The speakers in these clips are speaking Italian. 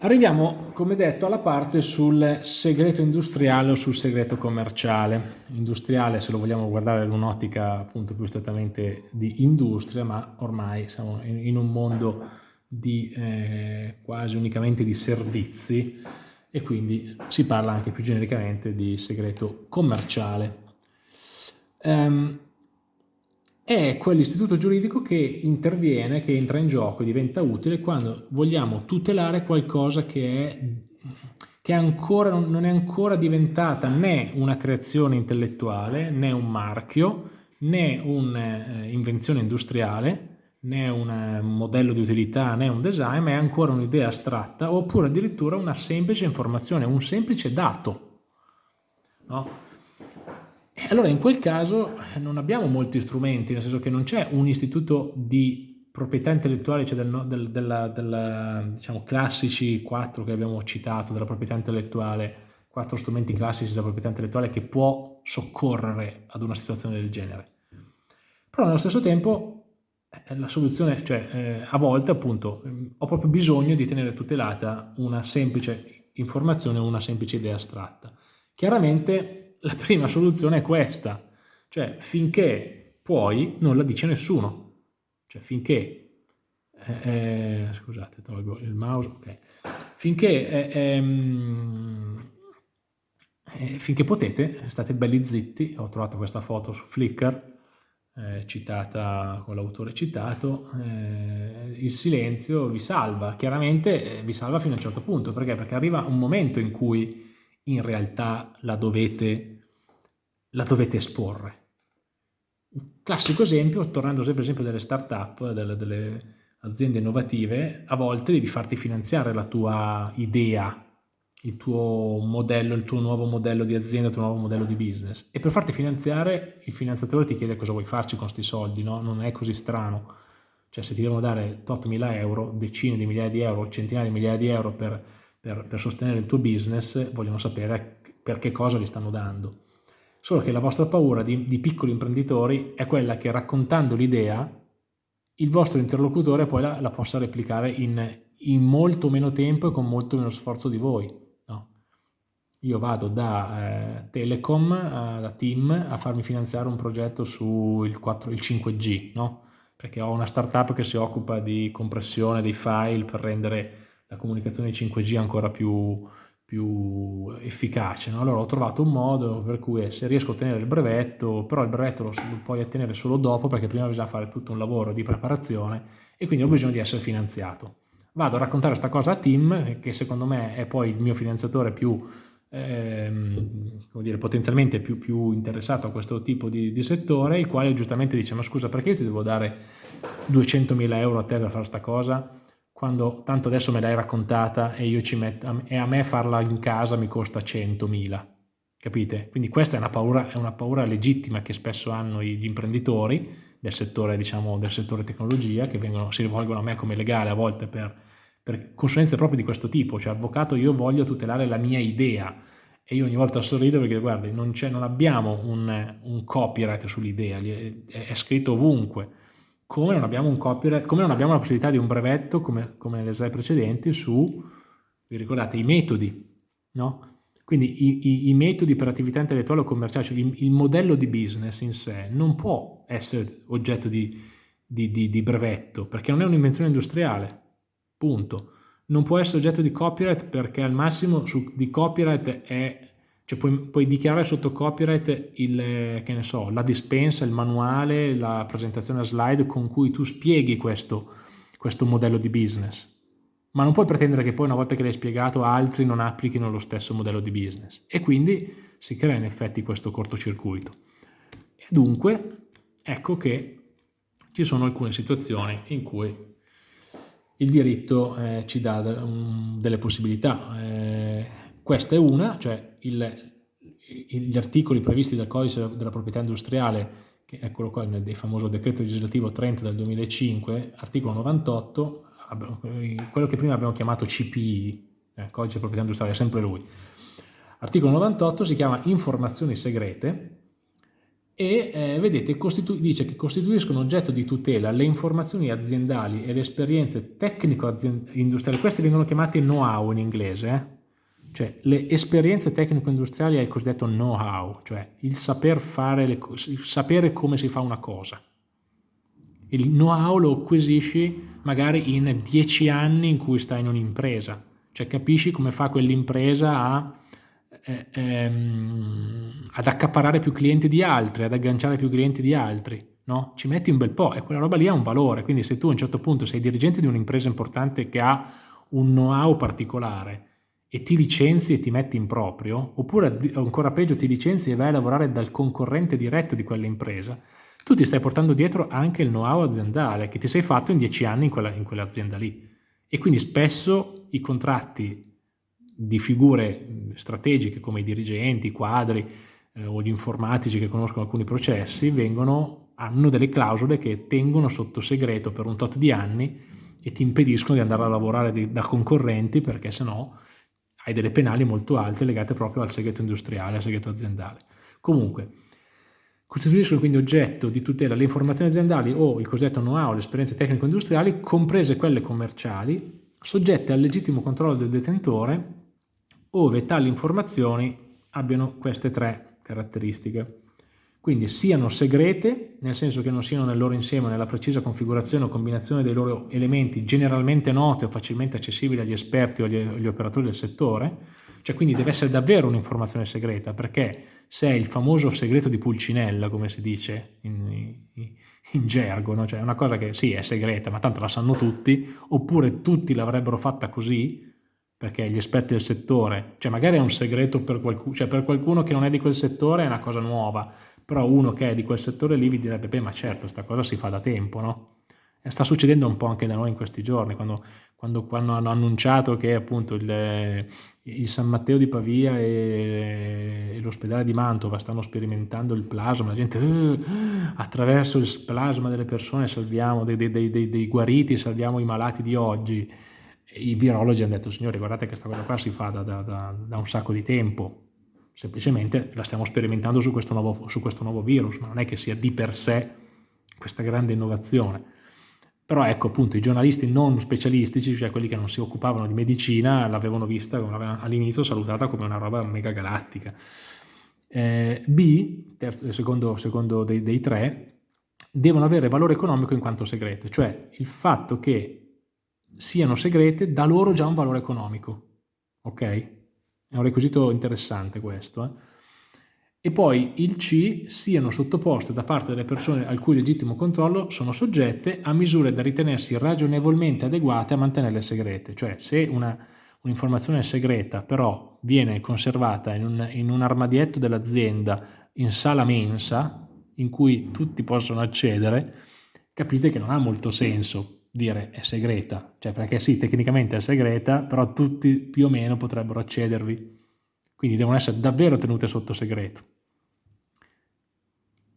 Arriviamo, come detto, alla parte sul segreto industriale o sul segreto commerciale. Industriale, se lo vogliamo guardare in un'ottica appunto più strettamente di industria, ma ormai siamo in un mondo di eh, quasi unicamente di servizi e quindi si parla anche più genericamente di segreto commerciale. Um, è quell'istituto giuridico che interviene, che entra in gioco e diventa utile quando vogliamo tutelare qualcosa che, è, che ancora, non è ancora diventata né una creazione intellettuale, né un marchio, né un'invenzione industriale, né un modello di utilità, né un design, ma è ancora un'idea astratta, oppure addirittura una semplice informazione, un semplice dato. No? Allora in quel caso eh, non abbiamo molti strumenti, nel senso che non c'è un istituto di proprietà intellettuale, cioè del, del, della, della, diciamo, classici quattro che abbiamo citato della proprietà intellettuale, quattro strumenti classici della proprietà intellettuale che può soccorrere ad una situazione del genere. Però nello stesso tempo eh, la soluzione, cioè eh, a volte appunto ho proprio bisogno di tenere tutelata una semplice informazione, una semplice idea astratta. Chiaramente la prima soluzione è questa, cioè finché puoi non la dice nessuno, cioè finché, eh, eh, scusate tolgo il mouse, ok, finché, eh, ehm, eh, finché potete state belli zitti, ho trovato questa foto su Flickr, eh, citata con l'autore citato, eh, il silenzio vi salva, chiaramente vi salva fino a un certo punto, perché? Perché arriva un momento in cui in realtà la dovete la dovete esporre. Un classico esempio, tornando sempre all'esempio delle start-up, delle, delle aziende innovative, a volte devi farti finanziare la tua idea, il tuo modello, il tuo nuovo modello di azienda, il tuo nuovo modello di business. E per farti finanziare il finanziatore ti chiede cosa vuoi farci con questi soldi, no? Non è così strano. Cioè se ti devono dare tot mila euro, decine di migliaia di euro, centinaia di migliaia di euro per, per, per sostenere il tuo business, vogliono sapere per che cosa li stanno dando. Solo che la vostra paura di, di piccoli imprenditori è quella che raccontando l'idea il vostro interlocutore poi la, la possa replicare in, in, molto meno tempo e con molto meno sforzo di voi. No? Io vado da eh, Telecom, eh, da Team, a farmi finanziare un progetto sul il 5G, no? perché ho una startup che si occupa di compressione dei file per rendere la comunicazione 5G ancora più, più efficace. No? Allora ho trovato un modo per cui eh, se riesco a ottenere il brevetto, però il brevetto lo, puoi ottenere solo dopo perché prima bisogna fare tutto un lavoro di preparazione e quindi ho bisogno di essere finanziato. Vado a raccontare questa cosa a Tim, che secondo me è poi il mio finanziatore più, ehm, come dire, potenzialmente più, più, interessato a questo tipo di, di, settore, il quale giustamente dice ma scusa perché io ti devo dare 200.000 euro a te per fare questa cosa? Quando tanto adesso me l'hai raccontata e, io ci metto, e a me farla in casa mi costa 100.000, capite? Quindi questa è una, paura, è una paura legittima che spesso hanno gli imprenditori del settore, diciamo, del settore tecnologia, che vengono, si rivolgono a me come legale a volte per, per consulenze proprio di questo tipo, cioè avvocato io voglio tutelare la mia idea, e io ogni volta sorrido perché guardi non, non abbiamo un, un copyright sull'idea, è, è, scritto ovunque, come non abbiamo un copyright, come non abbiamo la possibilità di un brevetto, come, come nelle slide precedenti, su, vi ricordate, i metodi, no? Quindi i, i, i, metodi per attività intellettuale o commerciale, cioè il, il, modello di business in sé non può essere oggetto di, di, di, di brevetto, perché non è un'invenzione industriale, punto. Non può essere oggetto di copyright perché al massimo su, di copyright è cioè puoi, puoi, dichiarare sotto copyright il, so, la dispensa, il manuale, la presentazione a slide con cui tu spieghi questo, questo modello di business. Ma non puoi pretendere che poi una volta che l'hai spiegato altri non applichino lo stesso modello di business. E quindi si crea in effetti questo cortocircuito. E dunque ecco che ci sono alcune situazioni in cui il diritto eh, ci dà delle possibilità. Eh, questa è una, cioè il, gli articoli previsti dal codice della proprietà industriale, che quello qua nel famoso decreto legislativo 30 del 2005, articolo 98, quello che prima abbiamo chiamato CPI, eh, codice della proprietà industriale, è sempre lui. Articolo 98 si chiama informazioni segrete e eh, vedete dice che costituiscono oggetto di tutela le informazioni aziendali e le esperienze tecnico-industriali, queste vengono chiamate know-how in inglese, eh? Cioè le esperienze tecnico-industriali è il cosiddetto know-how, cioè il saper fare, le, il sapere come si fa una cosa. Il know-how lo acquisisci magari in dieci anni in cui stai in un'impresa, cioè capisci come fa quell'impresa a eh, ehm, ad accaparare più clienti di altri, ad agganciare più clienti di altri, no? Ci metti un bel po' e quella roba lì ha un valore, quindi se tu a un certo punto sei dirigente di un'impresa importante che ha un know-how particolare e ti licenzi e ti metti in proprio, oppure ancora peggio ti licenzi e vai a lavorare dal concorrente diretto di quell'impresa, tu ti stai portando dietro anche il know-how aziendale che ti sei fatto in dieci anni in, quella, in quell'azienda lì. E quindi spesso i contratti di figure strategiche come i dirigenti, i quadri eh, o gli informatici che conoscono alcuni processi vengono, hanno delle clausole che tengono sotto segreto per un tot di anni e ti impediscono di andare a lavorare di, da concorrenti perché sennò hai delle penali molto alte legate proprio al segreto industriale, al segreto aziendale. Comunque, costituiscono quindi oggetto di tutela le informazioni aziendali o il cosiddetto know-how, le esperienze tecnico-industriali, comprese quelle commerciali, soggette al legittimo controllo del detentore ove tali informazioni abbiano queste tre caratteristiche. Quindi siano segrete, nel senso che non siano nel loro insieme nella precisa configurazione o combinazione dei loro elementi generalmente note o facilmente accessibili agli esperti o agli, agli operatori del settore, cioè quindi deve essere davvero un'informazione segreta, perché se è il famoso segreto di Pulcinella, come si dice in, in, gergo, no? cioè una cosa che sì è segreta, ma tanto la sanno tutti, oppure tutti l'avrebbero fatta così, perché gli esperti del settore, cioè magari è un segreto per qualcuno, cioè per qualcuno che non è di quel settore è una cosa nuova, però uno che è di quel settore lì vi direbbe, beh ma certo, questa cosa si fa da tempo, no? E sta succedendo un po' anche da noi in questi giorni, quando, quando, quando hanno annunciato che appunto il, il, San Matteo di Pavia e, e l'ospedale di Mantova stanno sperimentando il plasma, la gente uh, attraverso il plasma delle persone salviamo, dei, dei, dei, dei guariti, salviamo i malati di oggi, i virologi hanno detto, signori, guardate che questa cosa qua si fa da, da, da, da un sacco di tempo, semplicemente la stiamo sperimentando su questo, nuovo, su questo nuovo virus, ma non è che sia di per sé questa grande innovazione. Però ecco appunto i giornalisti non specialistici, cioè quelli che non si occupavano di medicina, l'avevano vista all'inizio salutata come una roba mega galattica. Eh, B, terzo, secondo, secondo dei, dei tre, devono avere valore economico in quanto segrete, cioè il fatto che siano segrete dà loro già un valore economico. Ok? È un requisito interessante questo. Eh? E poi il C siano sottoposte da parte delle persone al cui legittimo controllo sono soggette a misure da ritenersi ragionevolmente adeguate a mantenerle segrete. Cioè se un'informazione un segreta però viene conservata in un, in un armadietto dell'azienda in sala mensa in cui tutti possono accedere, capite che non ha molto senso dire è segreta, cioè perché sì, tecnicamente è segreta, però tutti più o meno potrebbero accedervi, quindi devono essere davvero tenute sotto segreto.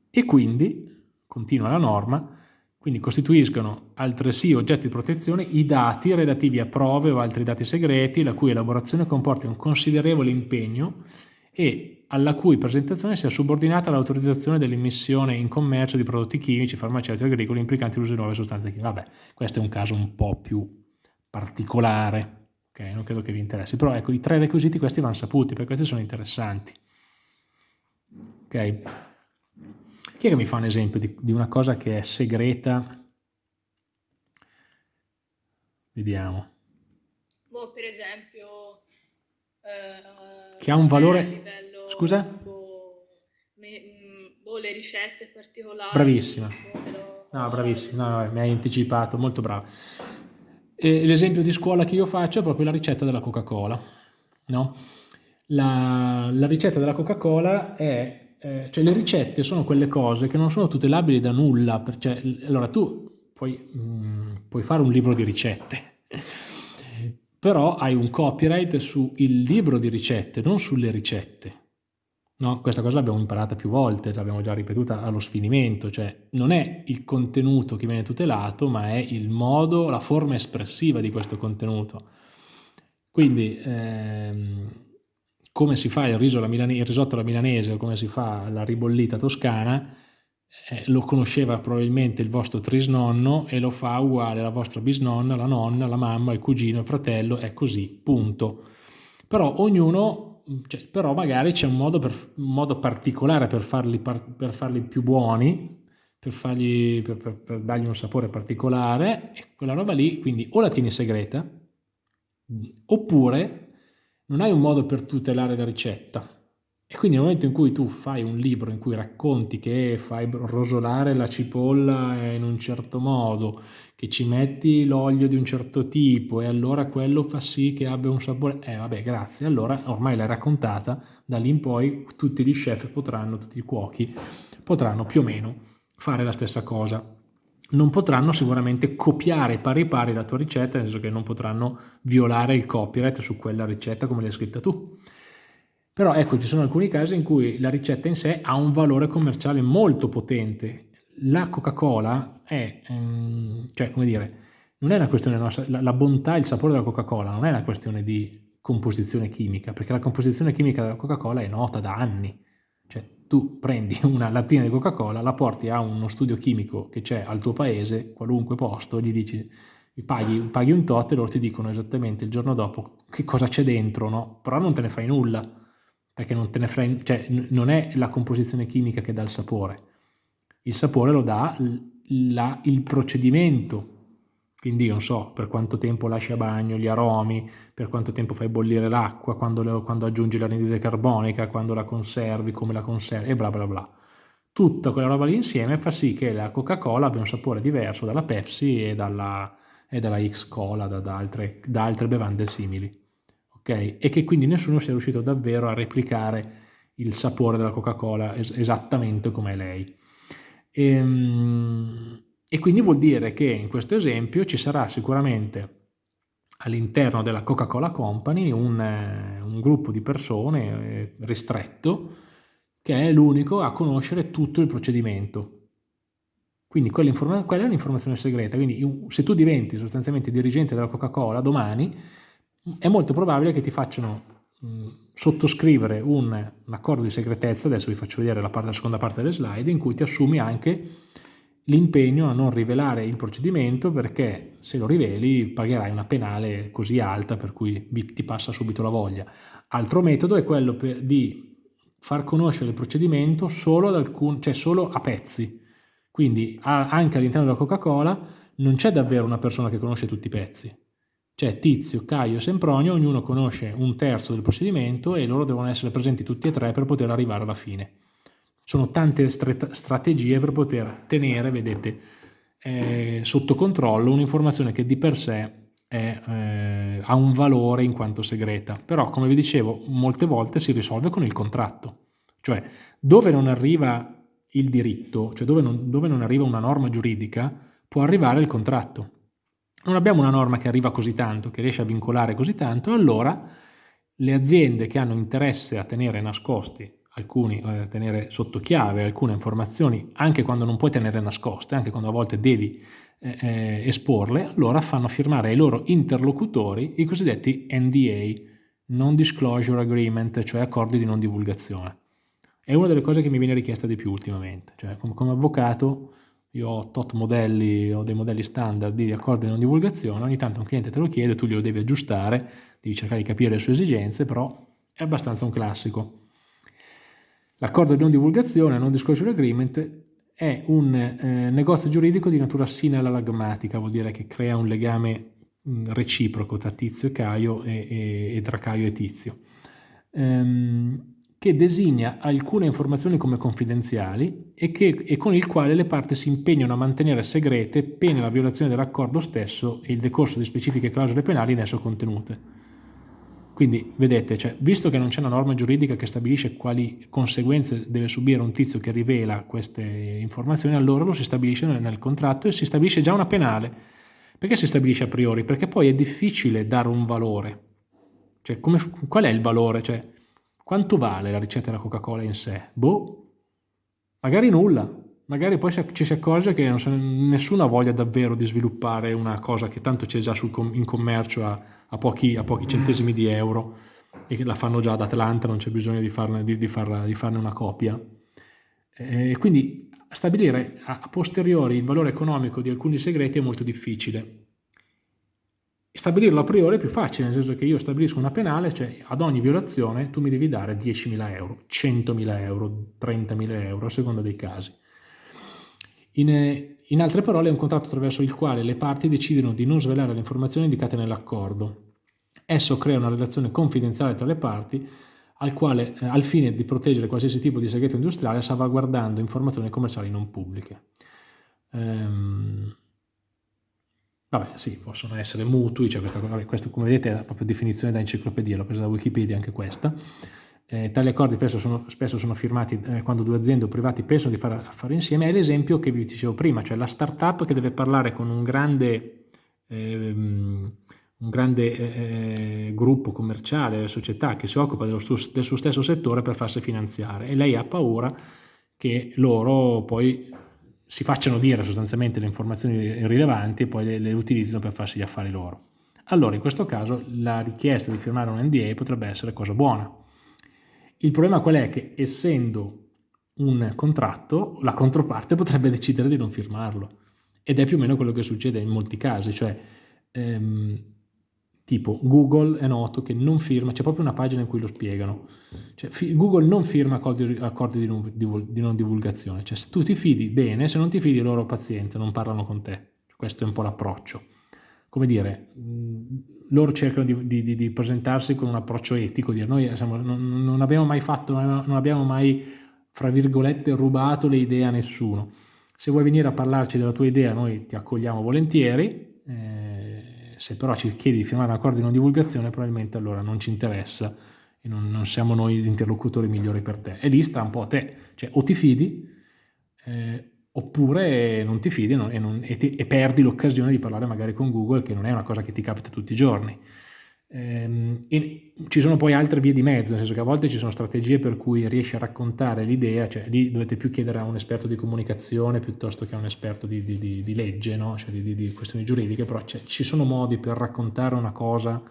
E quindi, continua la norma, quindi costituiscono altresì oggetti di protezione i dati relativi a prove o altri dati segreti la cui elaborazione comporta un considerevole impegno e alla cui presentazione sia subordinata l'autorizzazione dell'immissione in commercio di prodotti chimici, farmaceutici e agricoli implicanti l'uso di nuove sostanze chimiche. Vabbè, questo è un caso un po' più particolare, ok? Non credo che vi interessi, però ecco, i tre requisiti questi vanno saputi, perché questi sono interessanti. Ok? Chi è che mi fa un esempio di, di una cosa che è segreta? Vediamo. Boh, per esempio... Eh che ha un valore... Scusa? Tipo, me, boh, le ricette particolari. Bravissima. No, bravissima, no, no, mi hai anticipato, molto bravo. L'esempio di scuola che io faccio è proprio la ricetta della Coca-Cola. No? La, la, ricetta della Coca-Cola è, eh, cioè le ricette sono quelle cose che non sono tutelabili da nulla, cioè, allora tu puoi, mh, mm, puoi fare un libro di ricette, però hai un copyright sul libro di ricette, non sulle ricette. No, questa cosa l'abbiamo imparata più volte, l'abbiamo già ripetuta allo sfinimento, cioè non è il contenuto che viene tutelato, ma è il modo, la forma espressiva di questo contenuto. Quindi, ehm, come si fa il, il risotto alla milanese o come si fa la ribollita toscana, eh, lo conosceva probabilmente il vostro trisnonno e lo fa uguale la vostra bisnonna, la nonna, la mamma, il cugino, il fratello, è così, punto. Però ognuno, cioè, però magari c'è un modo, per, un modo particolare per farli, per farli, più buoni, per, fargli, per dargli un sapore particolare, e quella roba lì, quindi o la tieni segreta, oppure non hai un modo per tutelare la ricetta e quindi nel momento in cui tu fai un libro in cui racconti che fai rosolare la cipolla in un certo modo, che ci metti l'olio di un certo tipo e allora quello fa sì che abbia un sapore, eh vabbè grazie, allora ormai l'hai raccontata, da lì in poi tutti gli chef potranno, tutti i cuochi potranno più o meno fare la stessa cosa. Non potranno sicuramente copiare pari pari la tua ricetta, nel senso che non potranno violare il copyright su quella ricetta come l'hai scritta tu però ecco, ci sono alcuni casi in cui la ricetta in sé ha un valore commerciale molto potente. La Coca-Cola è, ehm, cioè come dire, non è una questione nostra, la, la bontà e il sapore della Coca-Cola non è una questione di composizione chimica, perché la composizione chimica della Coca-Cola è nota da anni. Cioè tu prendi una lattina di Coca-Cola, la porti a uno studio chimico che c'è al tuo paese, qualunque posto, gli dici paghi, paghi un tot e loro ti dicono esattamente il giorno dopo che cosa c'è dentro, no? Però non te ne fai nulla perché non, te ne frega, cioè, non è la composizione chimica che dà il sapore, il sapore lo dà la, il procedimento, quindi non so per quanto tempo lasci a bagno gli aromi, per quanto tempo fai bollire l'acqua, quando, quando, aggiungi l'anidride carbonica, quando la conservi, come la conservi e bla bla bla. Tutta quella roba lì insieme fa sì che la Coca-Cola abbia un sapore diverso dalla Pepsi e dalla, e dalla X-Cola, da, da, da altre bevande simili okay? e che quindi nessuno sia riuscito davvero a replicare il sapore della Coca-Cola es esattamente come lei. E, ehm, e quindi vuol dire che in questo esempio ci sarà sicuramente all'interno della Coca-Cola Company un, un, gruppo di persone eh, ristretto che è l'unico a conoscere tutto il procedimento. Quindi quella, quella è un'informazione segreta, quindi se tu diventi sostanzialmente dirigente della Coca-Cola domani, è molto probabile che ti facciano mh, sottoscrivere un, un, accordo di segretezza, adesso vi faccio vedere la, parte, la seconda parte delle slide, in cui ti assumi anche l'impegno a non rivelare il procedimento perché se lo riveli pagherai una penale così alta per cui ti passa subito la voglia. Altro metodo è quello di far conoscere il procedimento solo, alcun, cioè solo a pezzi. Quindi anche all'interno della Coca-Cola non c'è davvero una persona che conosce tutti i pezzi c'è Tizio, Caio e Sempronio, ognuno conosce un terzo del procedimento e loro devono essere presenti tutti e tre per poter arrivare alla fine. Sono tante strategie per poter tenere, vedete, eh, sotto controllo un'informazione che di per sé è, eh, ha un valore in quanto segreta, però come vi dicevo molte volte si risolve con il contratto, cioè dove non arriva il diritto, cioè dove non, dove non arriva una norma giuridica, può arrivare il contratto non abbiamo una norma che arriva così tanto, che riesce a vincolare così tanto, allora le aziende che hanno interesse a tenere nascosti alcuni, a tenere sotto chiave alcune informazioni, anche quando non puoi tenere nascoste, anche quando a volte devi eh, eh esporle, allora fanno firmare ai loro interlocutori i cosiddetti NDA, Non Disclosure Agreement, cioè accordi di non divulgazione. È una delle cose che mi viene richiesta di più ultimamente, cioè come avvocato io ho tot modelli, ho dei modelli standard di accordi di non divulgazione, ogni tanto un cliente te lo chiede, tu glielo devi aggiustare, devi cercare di capire le sue esigenze, però è abbastanza un classico. L'accordo di non divulgazione, non disclosure agreement, è un eh, negozio giuridico di natura sinalagmatica, vuol dire che crea un legame mh, reciproco tra Tizio e Caio e, e, e tra Caio e Tizio. Ehm, che designa alcune informazioni come confidenziali e, che, e, con il quale le parti si impegnano a mantenere segrete pena la violazione dell'accordo stesso e il decorso di specifiche clausole penali in esso contenute. Quindi, vedete, cioè, visto che non c'è una norma giuridica che stabilisce quali conseguenze deve subire un tizio che rivela queste informazioni, allora lo si stabilisce nel contratto e si stabilisce già una penale. Perché si stabilisce a priori? Perché poi è difficile dare un valore. Cioè, come, qual è il valore? Cioè, quanto vale la ricetta della Coca-Cola in sé? Boh, magari nulla. Magari poi ci si accorge che nessuno ha voglia davvero di sviluppare una cosa che tanto c'è già sul, in commercio a, a, pochi, a pochi centesimi di euro e la fanno già ad Atlanta, non c'è bisogno di farne, di, di, farla, di farne, una copia. E quindi stabilire a posteriori il valore economico di alcuni segreti è molto difficile. Stabilirlo a priori è più facile, nel senso che io stabilisco una penale, cioè ad ogni violazione tu mi devi dare 10.000 euro, 100.000 euro, 30.000 euro, a seconda dei casi. In, in altre parole è un contratto attraverso il quale le parti decidono di non svelare le informazioni indicate nell'accordo. Esso crea una relazione confidenziale tra le parti al, quale, eh, al fine di proteggere qualsiasi tipo di segreto industriale salvaguardando informazioni commerciali non pubbliche. Ehm, vabbè, sì, possono essere mutui, cioè questa, questo come vedete è la propria definizione da enciclopedia, l'ho presa da Wikipedia anche questa. Eh, tali accordi spesso sono, spesso sono firmati eh, quando due aziende o privati pensano di fare affari insieme, è l'esempio che vi dicevo prima, cioè la startup che deve parlare con un grande, ehm, un grande eh, eh gruppo commerciale, società che si occupa dello, del suo stesso settore per farsi finanziare e lei ha paura che loro poi si facciano dire sostanzialmente le informazioni rilevanti e poi le, le utilizzino per farsi gli affari loro. Allora in questo caso la richiesta di firmare un NDA potrebbe essere cosa buona, il problema qual è? Che essendo un contratto, la controparte potrebbe decidere di non firmarlo. Ed è più o meno quello che succede in molti casi, cioè ehm, tipo Google è noto che non firma, c'è proprio una pagina in cui lo spiegano, cioè, Google non firma accordi, accordi di, non, di, non, divulgazione, cioè se tu ti fidi bene, se non ti fidi loro paziente, non parlano con te, questo è un po' l'approccio. Come dire, loro cercano di, di, di, presentarsi con un approccio etico, dire noi siamo, non, non, abbiamo mai fatto, non abbiamo mai, fra virgolette, rubato le idee a nessuno. Se vuoi venire a parlarci della tua idea, noi ti accogliamo volentieri, eh, se però ci chiedi di firmare un accordo di non divulgazione, probabilmente allora non ci interessa e non, non siamo noi gli interlocutori migliori per te. E lì sta un po' a te, cioè o ti fidi, eh, oppure non ti fidi e, non, e, ti, e perdi l'occasione di parlare magari con Google, che non è una cosa che ti capita tutti i giorni. Ehm, ci sono poi altre vie di mezzo, nel senso che a volte ci sono strategie per cui riesci a raccontare l'idea, cioè lì dovete più chiedere a un esperto di comunicazione piuttosto che a un esperto di, di, di, di legge, no? cioè di, questioni giuridiche, però ci sono modi per raccontare una cosa,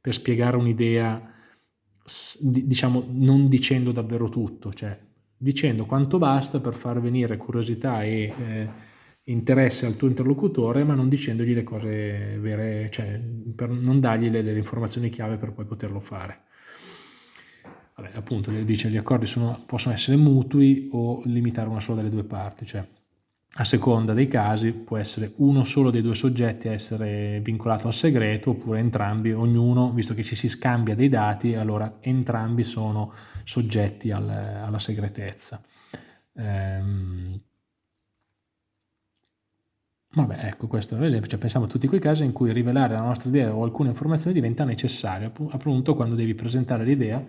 per spiegare un'idea, diciamo non dicendo davvero tutto, cioè dicendo quanto basta per far venire curiosità e eh, interesse al tuo interlocutore, ma non dicendogli le cose vere, cioè per non dargli le, le informazioni chiave per poi poterlo fare. Vabbè, appunto, dice gli accordi sono, possono essere mutui o limitare una sola delle due parti, cioè a seconda dei casi può essere uno solo dei due soggetti a essere vincolato al segreto oppure entrambi, ognuno, visto che ci si scambia dei dati, allora entrambi sono soggetti al, alla segretezza. Ehm, Vabbè, ecco, questo è un esempio, cioè, pensiamo a tutti quei casi in cui rivelare la nostra idea o alcune informazioni diventa necessario, appunto quando devi presentare l'idea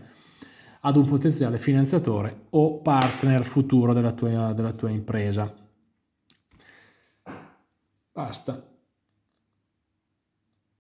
ad un potenziale finanziatore o partner futuro della tua, della tua impresa. Basta.